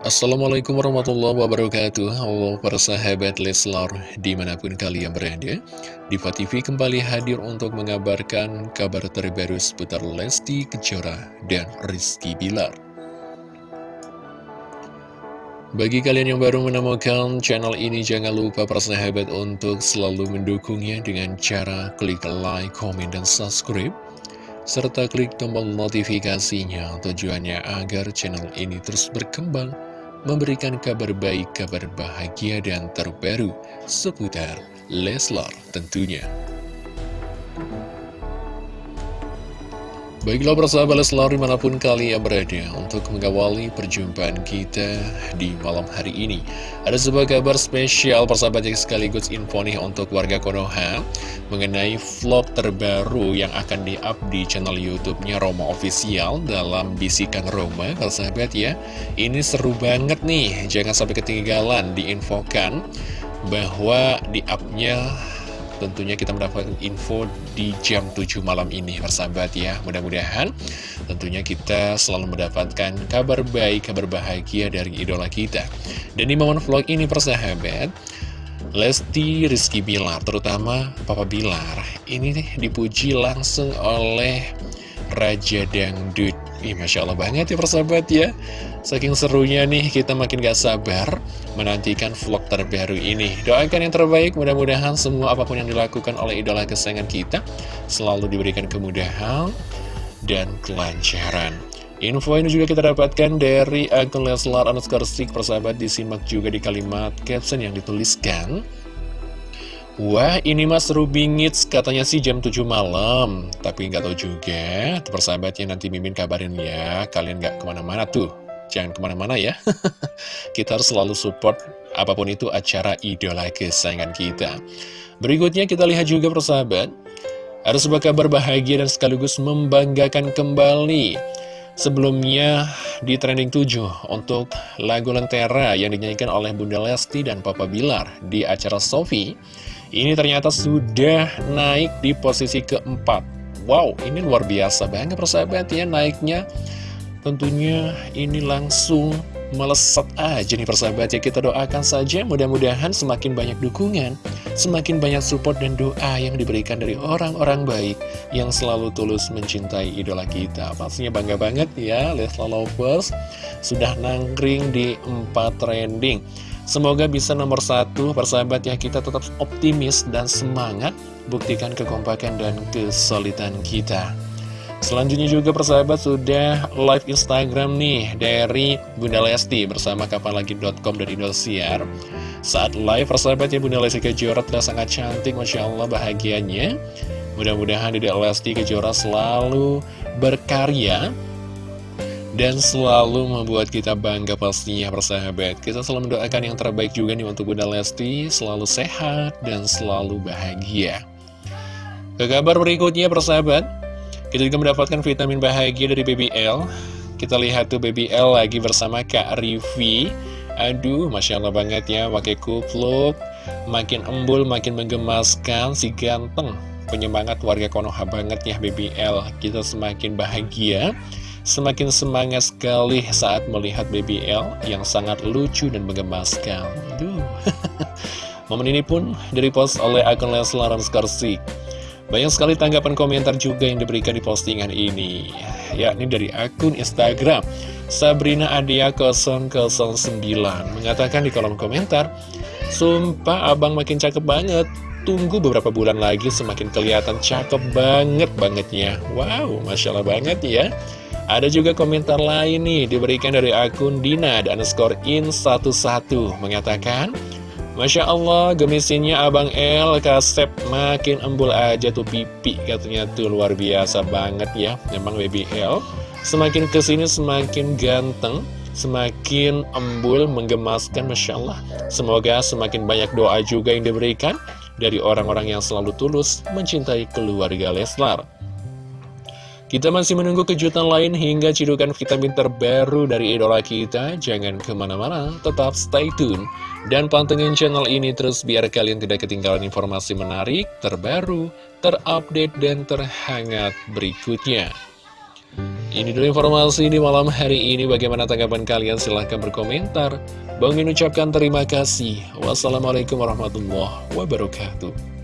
Assalamualaikum warahmatullahi wabarakatuh. Halo para sahabat Leslar di mana pun kalian berada Diva TV kembali hadir untuk mengabarkan kabar terbaru seputar Lesti Kejora dan Rizky Bilar. Bagi kalian yang baru menemukan channel ini jangan lupa para sahabat untuk selalu mendukungnya dengan cara klik like, komen, dan subscribe serta klik tombol notifikasinya tujuannya agar channel ini terus berkembang memberikan kabar baik, kabar bahagia, dan terbaru seputar Leslar tentunya. Baiklah persahabat Leslar di mana pun kalian berada untuk mengawali perjumpaan kita di malam hari ini. Ada sebuah kabar spesial persahabat yang sekaligus info nih untuk warga Konoha Mengenai vlog terbaru yang akan di-up di channel Youtube-nya Roma Official dalam Bisikan Roma Persahabat ya. Ini seru banget nih, jangan sampai ketinggalan diinfokan bahwa di-upnya tentunya kita mendapatkan info di jam 7 malam ini persahabat ya. Mudah-mudahan tentunya kita selalu mendapatkan kabar baik, kabar bahagia dari idola kita. Dan di momen vlog ini persahabat Lesti Rizky Bilar terutama Papa Bilar ini dipuji langsung oleh Raja Dangdut. Ih, Masya Allah banget ya persahabat ya. Saking serunya nih kita makin gak sabar menantikan vlog terbaru ini. Doakan yang terbaik mudah-mudahan semua apa pun yang dilakukan oleh idola kesayangan kita Selalu diberikan kemudahan dan kelancaran. Info ini juga kita dapatkan dari akun Leslar underscore persahabat disimak juga di kalimat caption yang dituliskan Wah ini mas Rubingits katanya sih jam 7 malam. Tapi nggak tahu juga. Persahabatnya nanti Mimin kabarin ya. Kalian nggak ke mana-mana tuh. Jangan ke mana-mana ya. Kita harus selalu support apa pun itu acara idola kesayangan kita. Berikutnya kita lihat juga persahabat Ada sebuah kabar bahagia dan sekaligus membanggakan kembali. Sebelumnya di trending 7 untuk lagu Lentera yang dinyanyikan oleh Bunda Lesti dan Papa Bilar di acara Sofi ini ternyata sudah naik di posisi keempat. Wow, ini luar biasa banget persahabat ya naiknya. Tentunya ini langsung melesat aja nih persahabat ya. Kita doakan saja mudah-mudahan semakin banyak dukungan Semakin banyak support dan doa yang diberikan dari orang-orang baik Yang selalu tulus mencintai idola kita. Pastinya bangga banget ya Lesla Lovers. Sudah nangkring di 4 trending Semoga bisa nomor satu, persahabat ya, kita tetap optimis dan semangat, buktikan kekompakan dan kesulitan kita. Selanjutnya juga persahabat sudah live Instagram nih dari Bunda Lesti bersama kapanlagi.com dan Indosiar. Saat live persahabat ya Bunda Lesti Kejora telah sangat cantik, Masya Allah bahagianya. Mudah-mudahan Dede Lesti Kejora selalu berkarya dan selalu membuat kita bangga pastinya persahabat. Kita selalu mendoakan yang terbaik juga nih untuk Bunda Lesti. Selalu sehat dan selalu bahagia. Ke kabar berikutnya persahabat. Kita juga mendapatkan vitamin bahagia dari BBL Kita lihat tuh BBL lagi bersama Kak Rivi Aduh, Masya Allah banget ya pakai kupluk. Makin embul, makin menggemaskan Si ganteng. Penyemangat warga Konoha banget ya BBL Kita semakin bahagia Semakin semangat sekali saat melihat BBL yang sangat lucu dan menggemaskan. Duh. Momen ini pun post oleh akun Leslar Skarsik. Banyak sekali tanggapan komentar juga yang diberikan di postingan ini. Yakni dari akun Instagram Sabrina Adia 009 mengatakan di kolom komentar, Sumpah abang makin cakep banget. Tunggu beberapa bulan lagi semakin kelihatan cakep banget bangetnya. Wow, Masya Allah banget ya. Ada juga komentar lain nih diberikan dari akun Dina dan skor in 11 mengatakan Masya Allah gemisinya Abang El kasep makin embul aja tuh pipi katanya tuh luar biasa banget ya memang baby L semakin ke sini semakin ganteng semakin embul menggemaskan Masya Allah. Semoga semakin banyak doa juga yang diberikan dari orang-orang yang selalu tulus mencintai keluarga Leslar kita masih menunggu kejutan lain hingga cidukan vitamin terbaru dari idola kita. Jangan ke mana-mana, tetap stay tune. Dan pantengin channel ini terus biar kalian tidak ketinggalan informasi menarik, terbaru, terupdate, dan terhangat berikutnya. Ini dulu informasi di malam hari ini. Bagaimana tanggapan kalian? Silahkan berkomentar. Bang Min ucapkan terima kasih. Wassalamualaikum warahmatullahi wabarakatuh.